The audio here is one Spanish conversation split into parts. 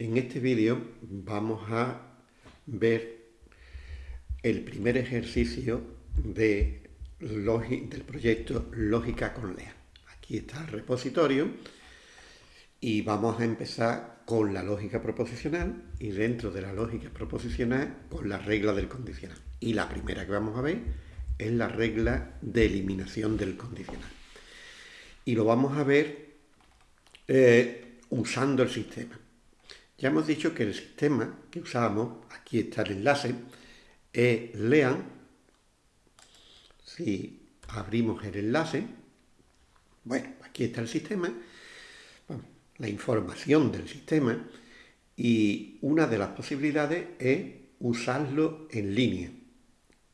En este vídeo vamos a ver el primer ejercicio de del proyecto Lógica con LEA. Aquí está el repositorio y vamos a empezar con la lógica proposicional y dentro de la lógica proposicional con la regla del condicional. Y la primera que vamos a ver es la regla de eliminación del condicional. Y lo vamos a ver eh, usando el sistema. Ya hemos dicho que el sistema que usamos, aquí está el enlace, es lean, si abrimos el enlace, bueno, aquí está el sistema, la información del sistema, y una de las posibilidades es usarlo en línea.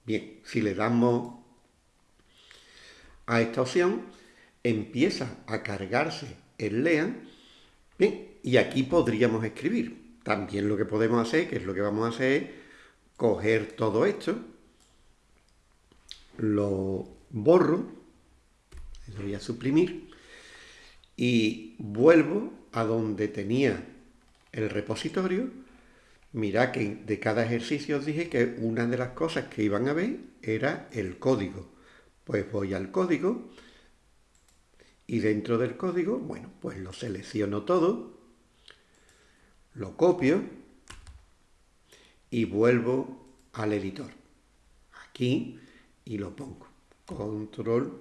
Bien, si le damos a esta opción, empieza a cargarse el LEAN, bien, y aquí podríamos escribir. También lo que podemos hacer, que es lo que vamos a hacer, es coger todo esto, lo borro, lo voy a suprimir, y vuelvo a donde tenía el repositorio. Mirad que de cada ejercicio os dije que una de las cosas que iban a ver era el código. Pues voy al código y dentro del código, bueno, pues lo selecciono todo lo copio y vuelvo al editor. Aquí y lo pongo. Control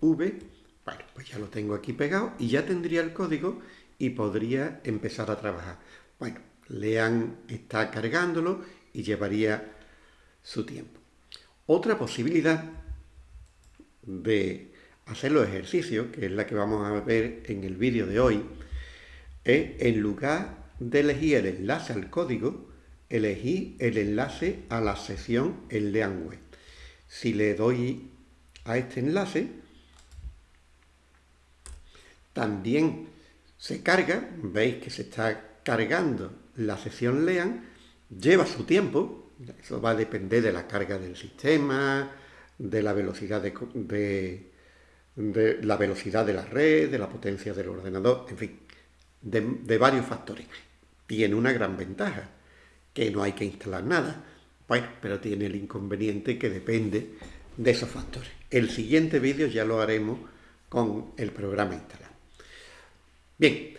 V. Bueno, pues ya lo tengo aquí pegado y ya tendría el código y podría empezar a trabajar. Bueno, Lean está cargándolo y llevaría su tiempo. Otra posibilidad de hacer los ejercicios, que es la que vamos a ver en el vídeo de hoy, es en lugar de elegir el enlace al código, elegir el enlace a la sección en Leanweb. Si le doy a este enlace, también se carga, veis que se está cargando la sección Lean, lleva su tiempo, eso va a depender de la carga del sistema, de la velocidad de la velocidad de la red, de la potencia del ordenador, en fin, de, varios factores. Tiene una gran ventaja, que no hay que instalar nada. Bueno, pero tiene el inconveniente que depende de esos factores. El siguiente vídeo ya lo haremos con el programa instalado. Bien,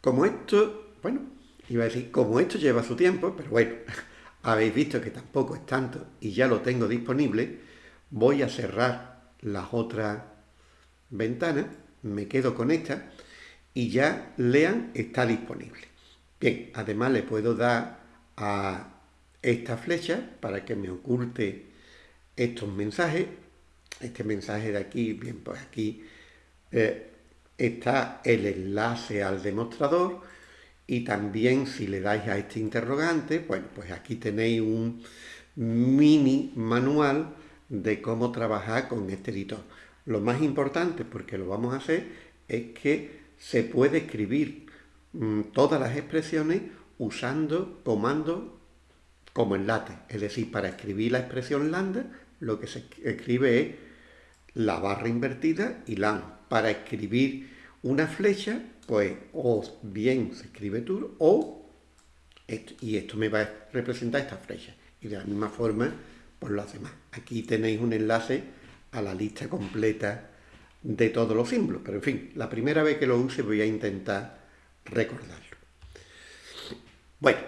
como esto, bueno, iba a decir, como esto lleva su tiempo, pero bueno, habéis visto que tampoco es tanto y ya lo tengo disponible, voy a cerrar las otras ventanas, me quedo con esta y ya Lean está disponible. Bien, además le puedo dar a esta flecha para que me oculte estos mensajes. Este mensaje de aquí, bien, pues aquí eh, está el enlace al demostrador y también si le dais a este interrogante, bueno, pues aquí tenéis un mini manual de cómo trabajar con este editor. Lo más importante, porque lo vamos a hacer, es que se puede escribir mm, todas las expresiones usando comandos como enlace. Es decir, para escribir la expresión lambda, lo que se escribe es la barra invertida y lan. Para escribir una flecha, pues o bien se escribe tour o y esto me va a representar esta flecha. Y de la misma forma, pues lo hace. Aquí tenéis un enlace a la lista completa de todos los símbolos. Pero en fin, la primera vez que lo use voy a intentar recordarlo. Bueno,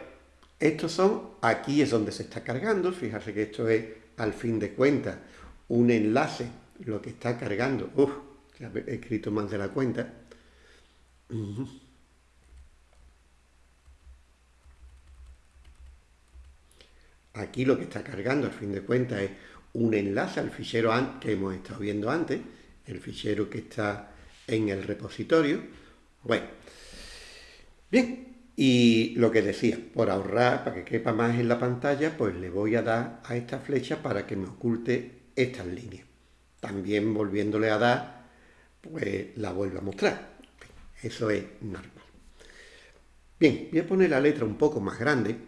estos son, aquí es donde se está cargando, fíjate que esto es al fin de cuentas un enlace, lo que está cargando, uff, he escrito más de la cuenta. Aquí lo que está cargando, al fin de cuentas, es un enlace al fichero que hemos estado viendo antes, el fichero que está en el repositorio. Bueno, bien, y lo que decía, por ahorrar, para que quepa más en la pantalla, pues le voy a dar a esta flecha para que me oculte estas líneas. También volviéndole a dar, pues la vuelvo a mostrar. Eso es normal. Bien, voy a poner la letra un poco más grande. En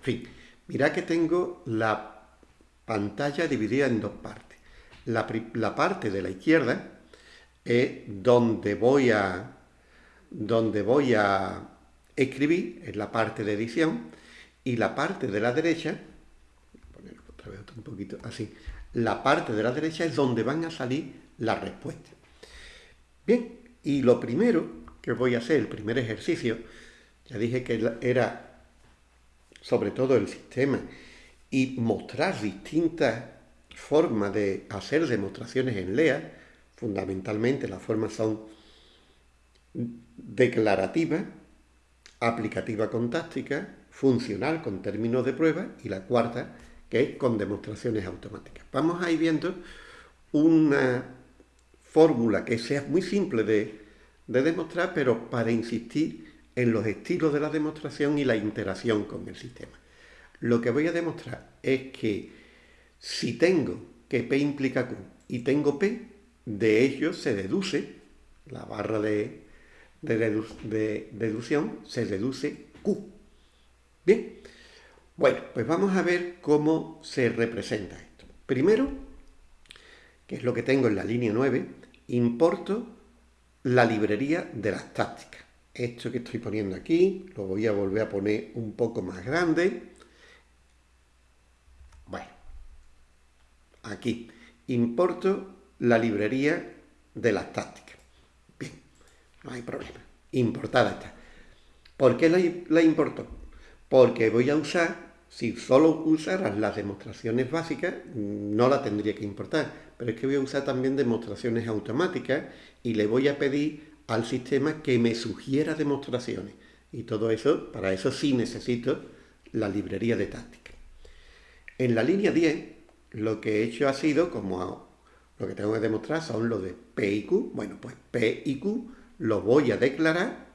fin, mirad que tengo la pantalla dividida en dos partes. La, parte de la izquierda es donde voy a, donde voy a escribir, en la parte de edición, y la parte de la derecha, ponerlo otra vez un poquito así, la parte de la derecha es donde van a salir las respuestas. Bien, y lo primero que voy a hacer, el primer ejercicio, ya dije que era sobre todo el sistema y mostrar distintas formas de hacer demostraciones en LEA, fundamentalmente las formas son declarativa, aplicativa con táctica, funcional con términos de prueba y la cuarta que es con demostraciones automáticas. Vamos a ir viendo una fórmula que sea muy simple de, de demostrar, pero para insistir en los estilos de la demostración y la interacción con el sistema. Lo que voy a demostrar es que si tengo que P implica Q y tengo P, de ello se deduce, la barra de, de, deducción, se deduce Q. Bien, bueno, pues vamos a ver cómo se representa esto. Primero, que es lo que tengo en la línea 9, importo la librería de las tácticas. Esto que estoy poniendo aquí, lo voy a volver a poner un poco más grande. Bueno, aquí importo la librería de las tácticas. Bien, no hay problema. Importada está. ¿Por qué la, importo? Porque voy a usar, si solo usaras las demostraciones básicas, no la tendría que importar. Pero es que voy a usar también demostraciones automáticas y le voy a pedir al sistema que me sugiera demostraciones. Y todo eso, para eso sí necesito la librería de táctica. En la línea 10, lo que he hecho ha sido, como lo que tengo que demostrar son los de P y Q. Bueno, pues P y Q lo voy a declarar,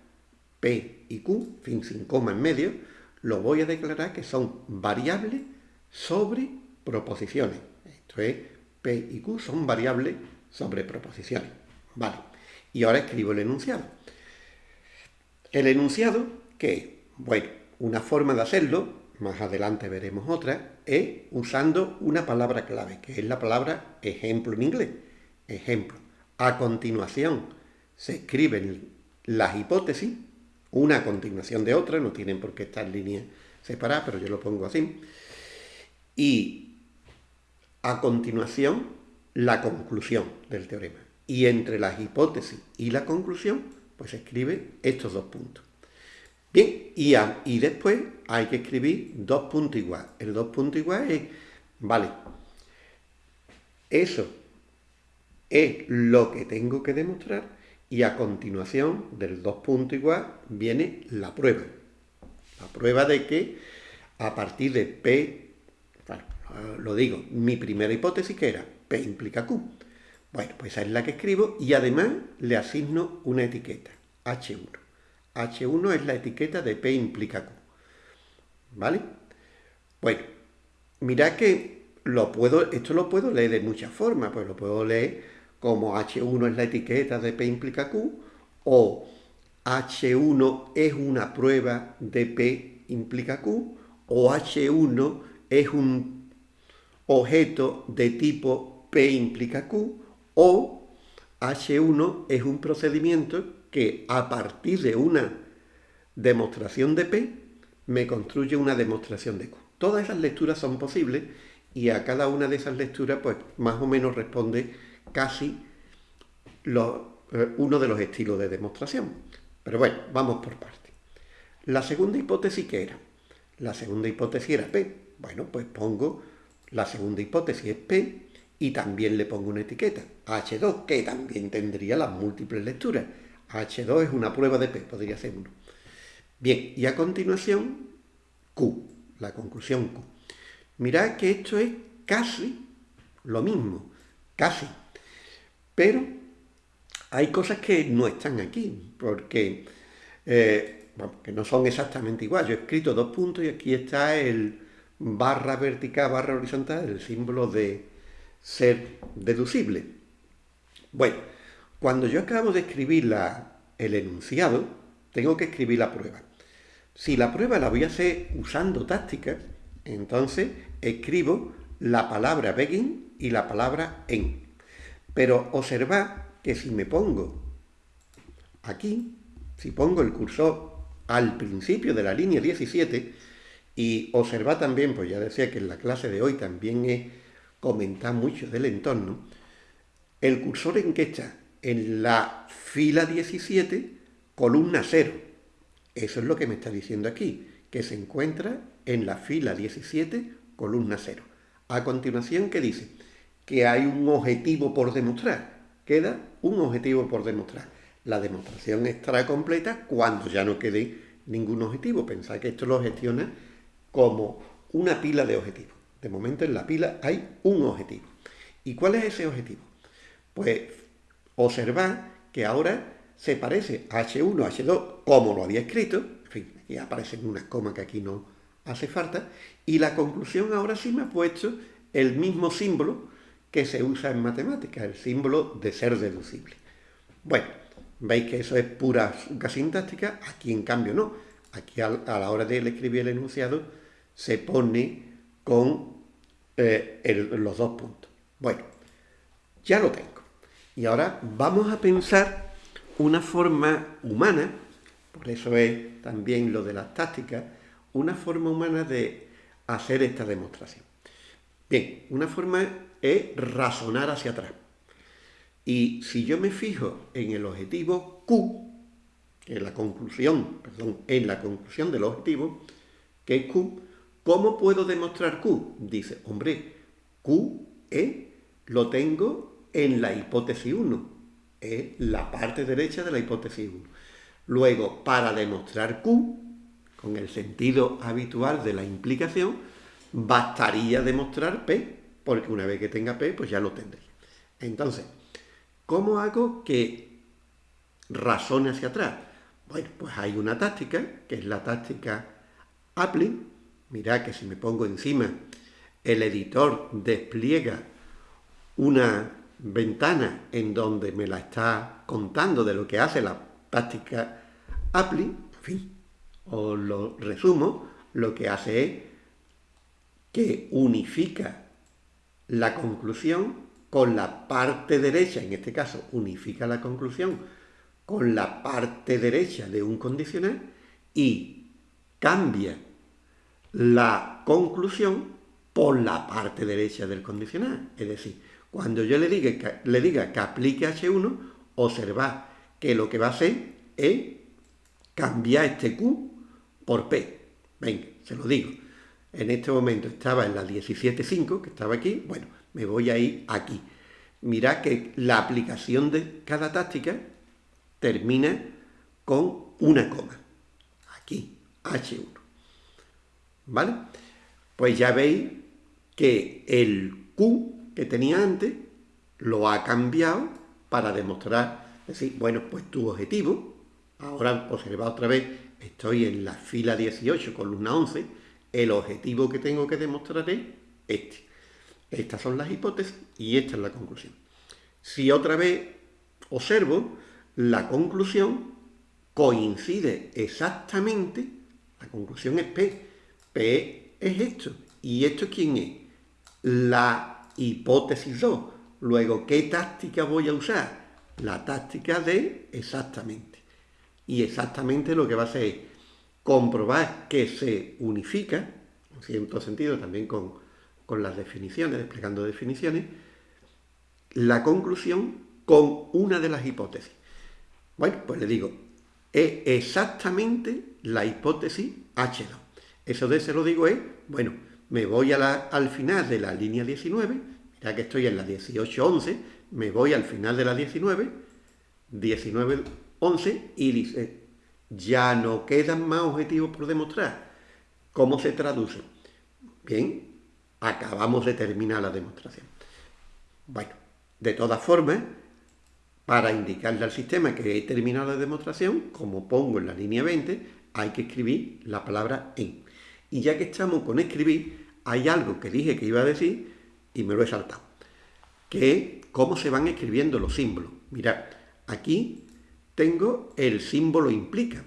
P y Q, fin sin coma en medio, lo voy a declarar que son variables sobre proposiciones. Esto es, P y Q son variables sobre proposiciones. Vale. Y ahora escribo el enunciado. El enunciado, que, bueno, una forma de hacerlo, más adelante veremos otra, es usando una palabra clave, que es la palabra ejemplo en inglés. Ejemplo. A continuación se escriben las hipótesis, una a continuación de otra, no tienen por qué estar en línea separada, pero yo lo pongo así. Y a continuación la conclusión del teorema. Y entre las hipótesis y la conclusión, pues se escribe estos dos puntos. Bien, y, después hay que escribir dos puntos igual. El dos puntos igual es, vale, eso es lo que tengo que demostrar y a continuación del dos puntos igual viene la prueba. La prueba de que a partir de P, bueno, lo digo, mi primera hipótesis que era P implica Q. Bueno, pues esa es la que escribo y además le asigno una etiqueta, H1. H1 es la etiqueta de P implica Q. ¿Vale? Bueno, mirad que esto lo puedo leer de muchas formas, pues lo puedo leer como H1 es la etiqueta de P implica Q o H1 es una prueba de P implica Q o H1 es un objeto de tipo P implica Q o H1 es un procedimiento que a partir de una demostración de P me construye una demostración de Q. Todas esas lecturas son posibles y a cada una de esas lecturas pues más o menos responde casi eh, uno de los estilos de demostración. Pero bueno, vamos por partes. La segunda hipótesis, ¿qué era? La segunda hipótesis era P. Bueno, pues pongo la segunda hipótesis es P y también le pongo una etiqueta, H2, que también tendría las múltiples lecturas. H2 es una prueba de P, podría ser uno. Bien, y a continuación, Q, la conclusión Q. Mirad que esto es casi lo mismo, casi. Pero hay cosas que no están aquí, porque eh, que no son exactamente igual. Yo he escrito dos puntos y aquí está el barra vertical, barra horizontal, el símbolo de, ser deducible. Bueno, cuando yo acabo de escribir el enunciado, tengo que escribir la prueba. Si la prueba la voy a hacer usando táctica, entonces escribo la palabra begin y la palabra en. Pero observad que si me pongo aquí, si pongo el cursor al principio de la línea 17, y observa también, pues ya decía que en la clase de hoy también he comentado mucho del entorno, el cursor en que está en la fila 17, columna 0. Eso es lo que me está diciendo aquí, que se encuentra en la fila 17, columna 0. A continuación, ¿qué dice? Que hay un objetivo por demostrar. Queda un objetivo por demostrar. La demostración estará completa cuando ya no quede ningún objetivo. Pensad que esto lo gestiona como una pila de objetivos. De momento en la pila hay un objetivo. ¿Y cuál es ese objetivo? Pues observad que ahora se parece a H1, H2, como lo había escrito, en fin, y aparecen unas comas que aquí no hace falta, y la conclusión ahora sí me ha puesto el mismo símbolo que se usa en matemáticas, el símbolo de ser deducible. Bueno, veis que eso es pura sintáctica, aquí en cambio no, aquí a, la hora de escribir el enunciado se pone con eh, los dos puntos. Bueno, ya lo tengo. Y ahora vamos a pensar una forma humana, por eso es también lo de las tácticas, una forma humana de hacer esta demostración. Bien, una forma es razonar hacia atrás. Y si yo me fijo en el objetivo Q, en la conclusión, perdón, en la conclusión del objetivo, que es Q, ¿cómo puedo demostrar Q? Dice, hombre, Q e lo tengo en la hipótesis 1, es la parte derecha de la hipótesis 1. Luego, para demostrar Q, con el sentido habitual de la implicación, bastaría demostrar P, porque una vez que tenga P, pues ya lo tendré. Entonces, ¿cómo hago que razone hacia atrás? Bueno, pues hay una táctica, que es la táctica Appling. Mirad que si me pongo encima, el editor despliega una ventana en donde me la está contando de lo que hace la táctica Appling. En fin, os lo resumo, lo que hace es que unifica la conclusión con la parte derecha, en este caso unifica la conclusión con la parte derecha de un condicional y cambia la conclusión por la parte derecha del condicional. Es decir, cuando yo le diga que, le diga que aplique H1, observad que lo que va a hacer es cambiar este Q por P. Venga, se lo digo en este momento estaba en la 17.5, que estaba aquí, bueno, me voy a ir aquí. Mirad que la aplicación de cada táctica termina con una coma. Aquí, H1. ¿Vale? Pues ya veis que el Q que tenía antes lo ha cambiado para demostrar, decir, bueno, pues tu objetivo, ahora observa otra vez, estoy en la fila 18, columna 11, el objetivo que tengo que demostrar es este. Estas son las hipótesis y esta es la conclusión. Si otra vez observo, la conclusión coincide exactamente, la conclusión es P. P es esto. ¿Y esto quién es? La hipótesis 2. Luego, ¿qué táctica voy a usar? La táctica de exactamente. Y exactamente lo que va a hacer es comprobar que se unifica, en cierto sentido también con, las definiciones, desplegando definiciones, la conclusión con una de las hipótesis. Bueno, pues le digo, es exactamente la hipótesis H2. Eso de se lo digo es, bueno, me voy al final de la línea 19, ya que estoy en la 18.11, me voy al final de la 19, 19.11 y dice, ya no quedan más objetivos por demostrar. ¿Cómo se traduce? Bien, acabamos de terminar la demostración. Bueno, de todas formas, para indicarle al sistema que he terminado la demostración, como pongo en la línea 20, hay que escribir la palabra en. Y ya que estamos con escribir, hay algo que dije que iba a decir y me lo he saltado, que es cómo se van escribiendo los símbolos. Mirad, aquí tengo el símbolo implica,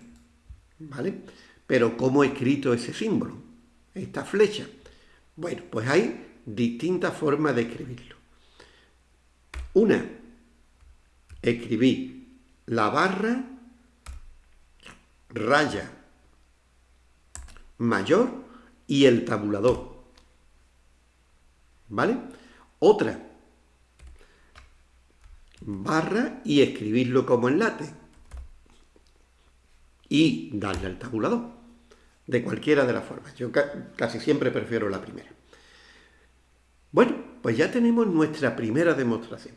¿vale? Pero ¿cómo he escrito ese símbolo? Esta flecha. Bueno, pues hay distintas formas de escribirlo. Una, escribí la barra raya mayor y el tabulador. ¿Vale? Otra, barra y escribirlo como enlace. Y darle al tabulador. De cualquiera de las formas. Yo casi siempre prefiero la primera. Bueno, pues ya tenemos nuestra primera demostración.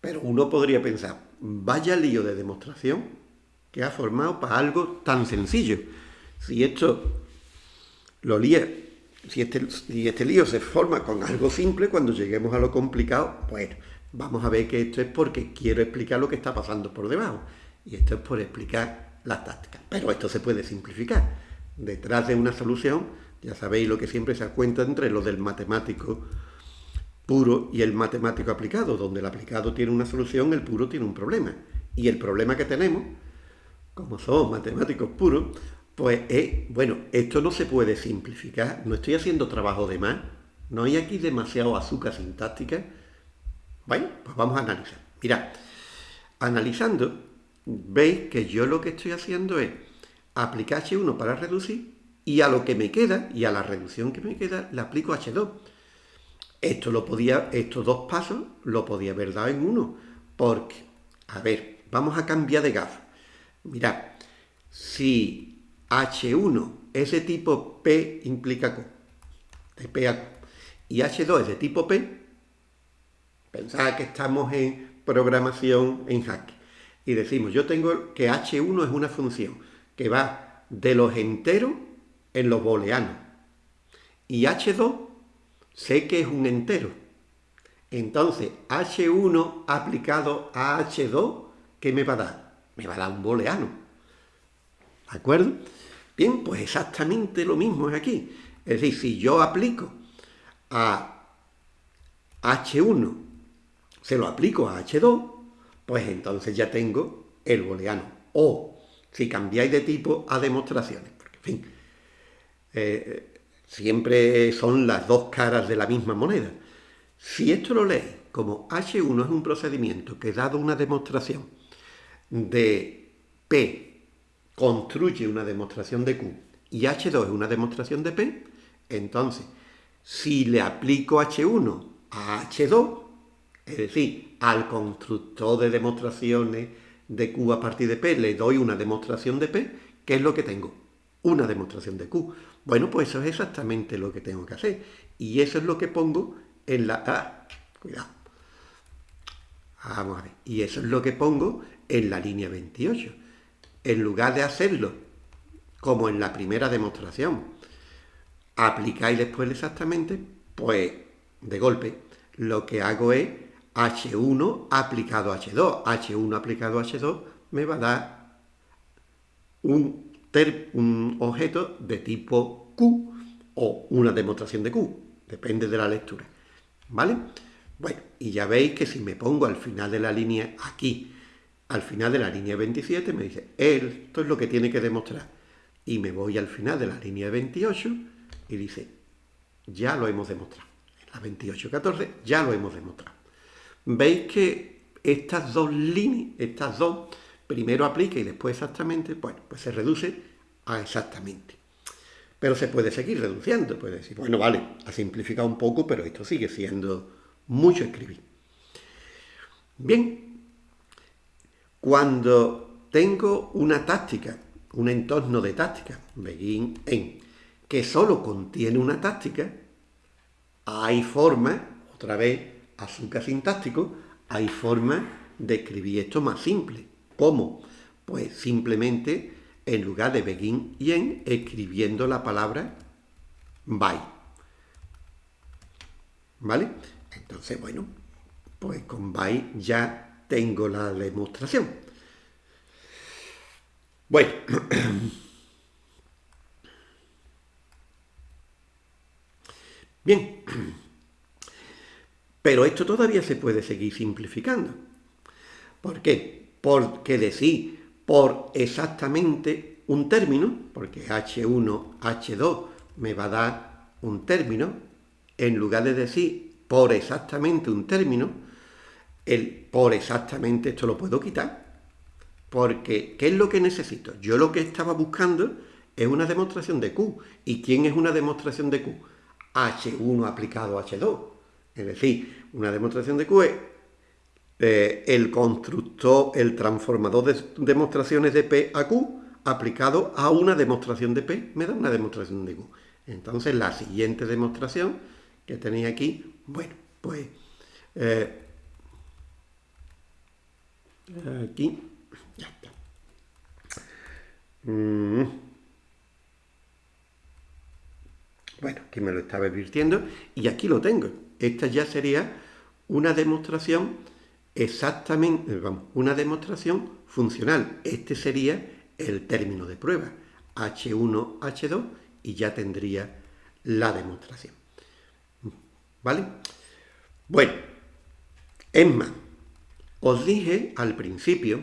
Pero uno podría pensar, vaya lío de demostración que ha formado para algo tan sencillo. Si esto lo si este, si este lío se forma con algo simple, cuando lleguemos a lo complicado, bueno, vamos a ver que esto es porque quiero explicar lo que está pasando por debajo. Y esto es por explicar las tácticas. Pero esto se puede simplificar. Detrás de una solución, ya sabéis lo que siempre se cuenta entre lo del matemático puro y el matemático aplicado, donde el aplicado tiene una solución, el puro tiene un problema. Y el problema que tenemos, como somos matemáticos puros, pues es, bueno, esto no se puede simplificar, no estoy haciendo trabajo de más, no hay aquí demasiado azúcar sintáctica. Bueno, pues vamos a analizar. Mirad, analizando, veis que yo lo que estoy haciendo es aplicar H1 para reducir y a lo que me queda, y a la reducción que me queda, le aplico H2. Esto lo podía, estos dos pasos lo podía haber dado en uno, porque, a ver, vamos a cambiar de gafas. Mirad, si H1 es de tipo P implica Q, de P a Q, y H2 es de tipo P, pensad que estamos en programación en hack, y decimos, yo tengo que H1 es una función que va de los enteros en los booleanos, y H2 sé que es un entero. Entonces, H1 aplicado a H2, ¿qué me va a dar? Me va a dar un booleano. ¿De acuerdo? Bien, pues exactamente lo mismo es aquí. Es decir, si yo aplico a H1, se lo aplico a H2, pues entonces ya tengo el booleano. O, si cambiáis de tipo, a demostraciones. Porque, en fin, eh, Siempre son las dos caras de la misma moneda. Si esto lo lees como H1 es un procedimiento que dado una demostración de P construye una demostración de Q y H2 es una demostración de P, entonces si le aplico H1 a H2, es decir, al constructor de demostraciones de Q a partir de P le doy una demostración de P, ¿qué es lo que tengo? Una demostración de Q. Bueno, pues eso es exactamente lo que tengo que hacer. Y eso es lo que pongo en la... Ah, cuidado. Vamos a ver. Y eso es lo que pongo en la línea 28. En lugar de hacerlo como en la primera demostración, aplicáis después exactamente, pues de golpe, lo que hago es H1 aplicado a H2. H1 aplicado a H2 me va a dar un un objeto de tipo Q o una demostración de Q, depende de la lectura, ¿vale? Bueno, y ya veis que si me pongo al final de la línea aquí, al final de la línea 27, me dice, esto es lo que tiene que demostrar. Y me voy al final de la línea 28 y dice, ya lo hemos demostrado. En la 28.14 ya lo hemos demostrado. Veis que estas dos líneas, estas dos primero aplica y después exactamente, bueno, pues se reduce a exactamente. Pero se puede seguir reduciendo, puede decir, bueno, vale, ha simplificado un poco, pero esto sigue siendo mucho escribir. Bien, cuando tengo una táctica, un entorno de táctica, begin en, que solo contiene una táctica, hay forma, otra vez, azúcar sintáctico, hay forma de escribir esto más simple. ¿Cómo? Pues simplemente en lugar de begin y en escribiendo la palabra by. ¿Vale? Entonces, bueno, pues con by ya tengo la demostración. Bueno. Bien. Pero esto todavía se puede seguir simplificando. ¿Por qué? porque decir por exactamente un término, porque H1, H2 me va a dar un término, en lugar de decir por exactamente un término, el por exactamente esto lo puedo quitar, Porque, ¿qué es lo que necesito? Yo lo que estaba buscando es una demostración de Q. ¿Y quién es una demostración de Q? H1 aplicado a H2. Es decir, una demostración de Q es eh, el constructor, el transformador de demostraciones de P a Q aplicado a una demostración de P, me da una demostración de Q. Entonces, la siguiente demostración que tenéis aquí, bueno, pues eh, aquí, ya está. Mm. Bueno, aquí me lo estaba advirtiendo y aquí lo tengo. Esta ya sería una demostración exactamente, vamos, una demostración funcional. Este sería el término de prueba, H1, H2, y ya tendría la demostración. ¿Vale? Bueno, es más, os dije al principio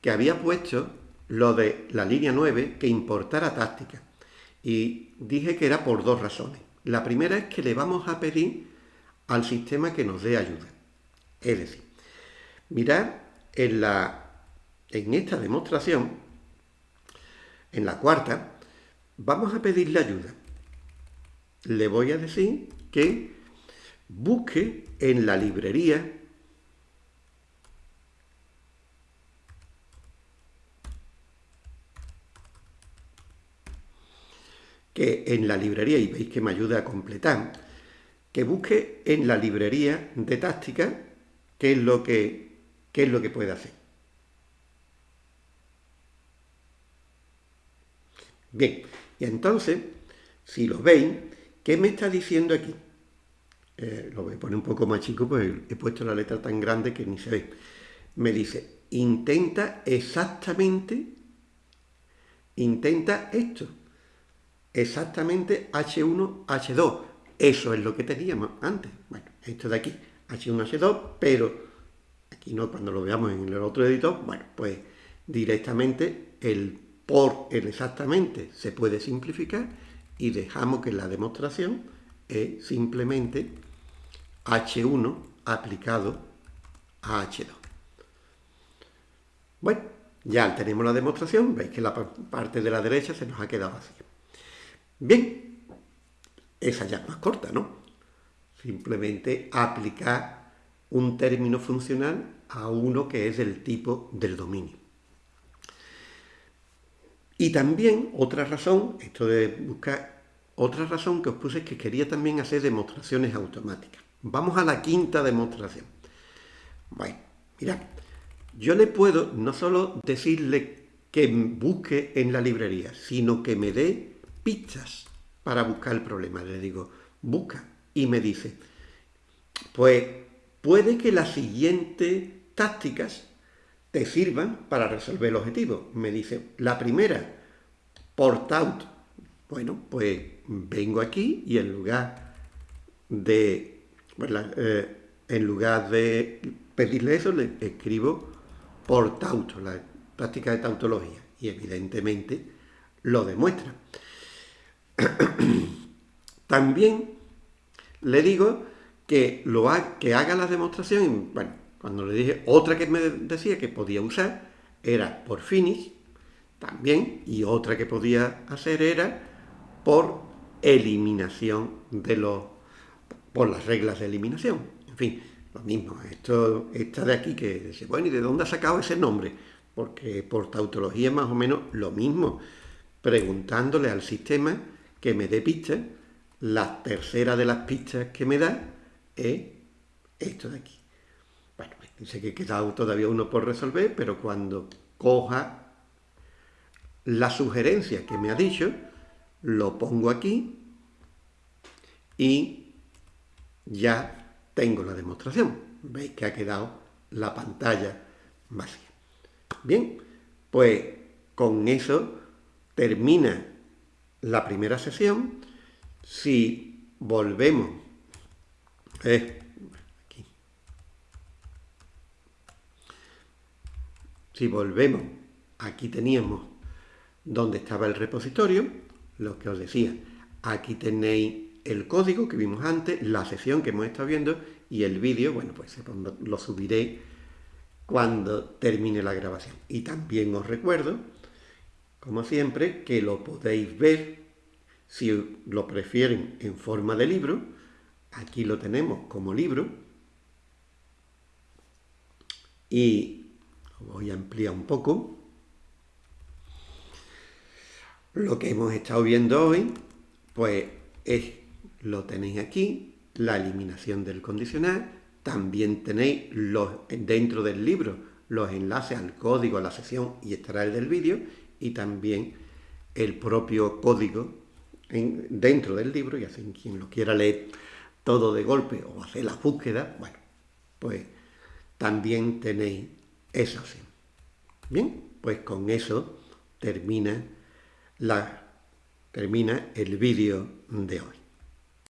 que había puesto lo de la línea 9 que importara táctica. Y dije que era por dos razones. La primera es que le vamos a pedir al sistema que nos dé ayuda. Es decir, mirad en, la, en esta demostración, en la cuarta, vamos a pedirle ayuda. Le voy a decir que busque en la librería en la librería, y veis que me ayuda a completar, que busque en la librería de táctica qué es lo que, qué es lo que puede hacer. Bien, y entonces, si lo veis, ¿qué me está diciendo aquí? Eh, lo voy a poner un poco más chico, pues he puesto la letra tan grande que ni se ve. Me dice, intenta exactamente, intenta esto exactamente H1, H2. Eso es lo que teníamos antes. Bueno, esto de aquí, H1, H2, pero aquí no, cuando lo veamos en el otro editor, bueno, pues directamente el por el exactamente se puede simplificar y dejamos que la demostración es simplemente H1 aplicado a H2. Bueno, ya tenemos la demostración, veis que la parte de la derecha se nos ha quedado así. Bien, esa ya es más corta, ¿no? Simplemente aplicar un término funcional a uno que es del tipo del dominio. Y también otra razón, esto de buscar, otra razón que os puse es que quería también hacer demostraciones automáticas. Vamos a la quinta demostración. Bueno, mirad, yo le puedo no solo decirle que busque en la librería, sino que me dé pistas para buscar el problema. Le digo, busca. Y me dice, pues puede que las siguientes tácticas te sirvan para resolver el objetivo. Me dice, la primera, port out. Bueno, pues vengo aquí y en lugar de, eh, en lugar de pedirle eso, le escribo port out, la táctica de tautología. Y evidentemente lo demuestra. También le digo que, lo que haga la demostración, bueno, cuando le dije otra que me decía que podía usar era por finish, también, y otra que podía hacer era por eliminación de los, por las reglas de eliminación. En fin, lo mismo, esto, esta de aquí que dice, bueno, ¿y de dónde ha sacado ese nombre? Porque por tautología más o menos lo mismo, preguntándole al sistema que me dé pistas, la tercera de las pistas que me da es esto de aquí. Bueno, dice que queda todavía uno por resolver, pero cuando coja la sugerencia que me ha dicho, lo pongo aquí y ya tengo la demostración. Veis que ha quedado la pantalla vacía. Bien, pues con eso termina la primera sesión, si volvemos, eh, si volvemos, aquí teníamos donde estaba el repositorio, lo que os decía, aquí tenéis el código que vimos antes, la sesión que hemos estado viendo y el vídeo, bueno, pues lo subiré cuando termine la grabación. Y también os recuerdo, como siempre, que lo podéis ver, si lo prefieren en forma de libro, aquí lo tenemos como libro, y voy a ampliar un poco. Lo que hemos estado viendo hoy, pues es, lo tenéis aquí, la eliminación del condicional, también tenéis los, dentro del libro los enlaces al código, a la sección y estará el del vídeo, y también el propio código dentro del libro, y así quien lo quiera leer todo de golpe o hacer la búsqueda, bueno, pues también tenéis esa opción. Bien, pues con eso termina, la, termina el vídeo de hoy.